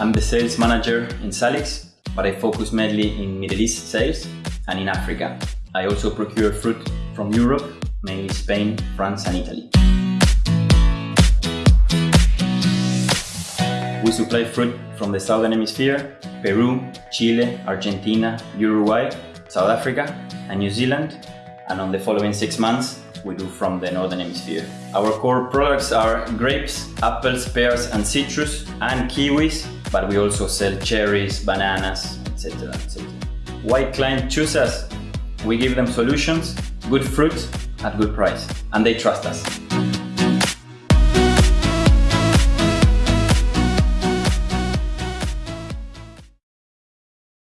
I'm the sales manager in Salix, but I focus mainly in Middle East sales and in Africa. I also procure fruit from Europe, mainly Spain, France and Italy. We supply fruit from the Southern Hemisphere, Peru, Chile, Argentina, Uruguay, South Africa and New Zealand and on the following six months we do from the Northern Hemisphere. Our core products are grapes, apples, pears and citrus and kiwis, but we also sell cherries, bananas, etc. etc. Why clients choose us? We give them solutions, good fruit at good price and they trust us.